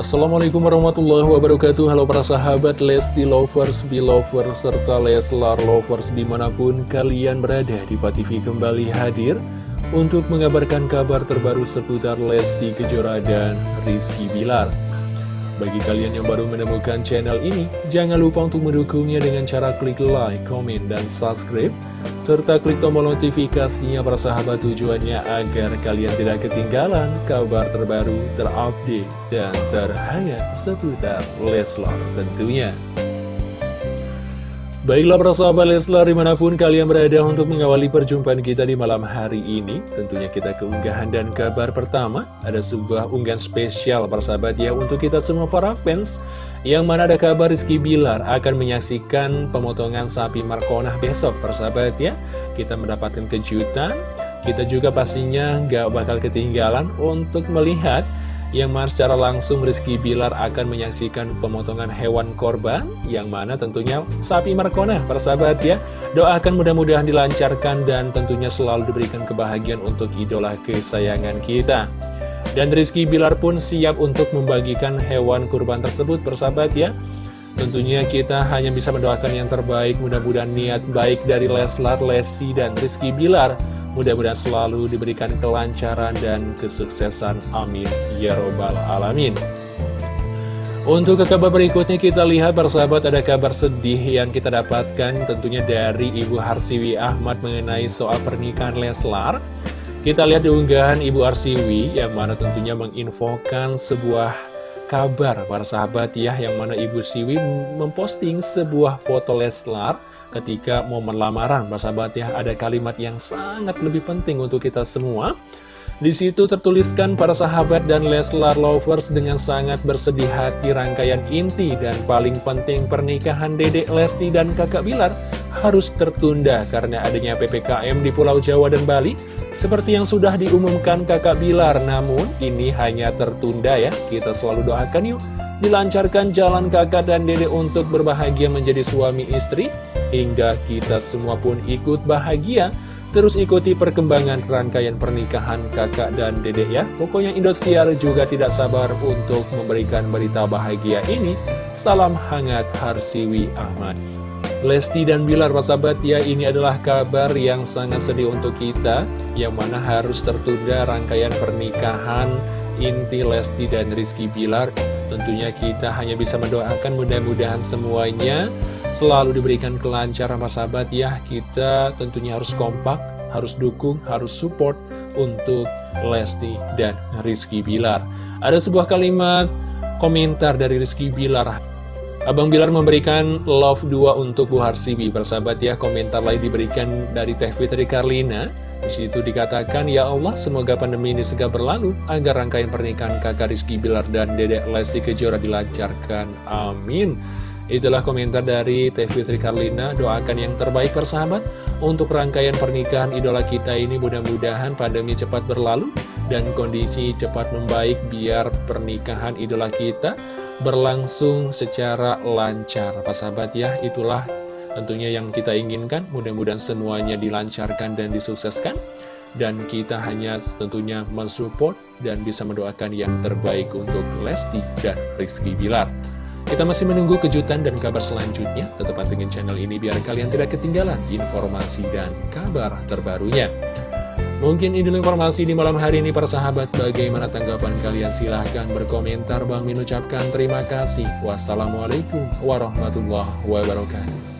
Assalamualaikum warahmatullahi wabarakatuh. Halo para sahabat Lesti Lovers, Belovers, serta Leslar Lovers di mana pun kalian berada di TV kembali hadir Untuk mengabarkan kabar terbaru seputar Lesti Kejora dan Rizky Bilar bagi kalian yang baru menemukan channel ini, jangan lupa untuk mendukungnya dengan cara klik like, komen, dan subscribe, serta klik tombol notifikasinya para sahabat tujuannya agar kalian tidak ketinggalan kabar terbaru, terupdate, dan terhangat seputar Leslar tentunya. Baiklah para sahabat Leslar di mana pun kalian berada untuk mengawali perjumpaan kita di malam hari ini Tentunya kita keunggahan dan kabar pertama Ada sebuah unggahan spesial para sahabat ya untuk kita semua para fans. Yang mana ada kabar Rizky Bilar akan menyaksikan pemotongan sapi Markonah besok para sahabat ya. Kita mendapatkan kejutan. Kita juga pastinya gak bakal ketinggalan untuk melihat yang mana secara langsung Rizky Bilar akan menyaksikan pemotongan hewan korban yang mana tentunya sapi Markona persahabat ya. Doakan mudah-mudahan dilancarkan dan tentunya selalu diberikan kebahagiaan untuk idola kesayangan kita. Dan Rizky Bilar pun siap untuk membagikan hewan kurban tersebut persahabat ya. Tentunya kita hanya bisa mendoakan yang terbaik. Mudah-mudahan niat baik dari Leslar, Lesti, dan Rizky Bilar Mudah-mudahan selalu diberikan kelancaran dan kesuksesan. Amin. Ya Robbal Alamin. Untuk ke kabar berikutnya kita lihat persahabat ada kabar sedih yang kita dapatkan tentunya dari Ibu Harsiwi Ahmad mengenai soal pernikahan Leslar. Kita lihat di unggahan Ibu Harsiwi yang mana tentunya menginfokan sebuah kabar para sahabat ya yang mana Ibu Siwi memposting sebuah foto Leslar ketika momen lamaran, sahabat ya, ada kalimat yang sangat lebih penting untuk kita semua. Di situ tertuliskan para sahabat dan Leslar Lovers dengan sangat bersedih hati rangkaian inti dan paling penting pernikahan Dedek Lesti dan Kakak Bilar harus tertunda karena adanya PPKM di Pulau Jawa dan Bali seperti yang sudah diumumkan Kakak Bilar. Namun ini hanya tertunda ya, kita selalu doakan yuk dilancarkan jalan kakak dan dede untuk berbahagia menjadi suami istri, hingga kita semua pun ikut bahagia. Terus ikuti perkembangan rangkaian pernikahan kakak dan dede ya. Pokoknya Indosiar juga tidak sabar untuk memberikan berita bahagia ini. Salam hangat Harsiwi Ahmad. Lesti dan Bilar sahabat ya ini adalah kabar yang sangat sedih untuk kita Yang mana harus tertunda rangkaian pernikahan inti Lesti dan Rizky Bilar Tentunya kita hanya bisa mendoakan mudah-mudahan semuanya selalu diberikan kelancaran Mas sahabat ya. Kita tentunya harus kompak, harus dukung, harus support untuk Lesti dan Rizky Bilar. Ada sebuah kalimat komentar dari Rizky Bilar. Abang Bilar memberikan love 2 untuk Bu Harsibi. Persahabat ya, komentar lain diberikan dari Teh Fitri Karlina. Di situ dikatakan, Ya Allah, semoga pandemi ini segera berlalu, agar rangkaian pernikahan kakak Rizky Bilar dan dedek Lesti Kejora dilancarkan. Amin. Itulah komentar dari Teh Fitri Karlina, doakan yang terbaik persahabat untuk rangkaian pernikahan idola kita ini mudah-mudahan pandemi cepat berlalu dan kondisi cepat membaik biar pernikahan idola kita berlangsung secara lancar. Pak sahabat ya, itulah Tentunya yang kita inginkan mudah-mudahan semuanya dilancarkan dan disukseskan dan kita hanya tentunya mensupport dan bisa mendoakan yang terbaik untuk Lesti dan Rizky Bilar. Kita masih menunggu kejutan dan kabar selanjutnya. Tetap pantengin channel ini biar kalian tidak ketinggalan informasi dan kabar terbarunya. Mungkin ini informasi di malam hari ini para sahabat. Bagaimana tanggapan kalian? Silahkan berkomentar. Bang Min ucapkan terima kasih. Wassalamualaikum warahmatullahi wabarakatuh.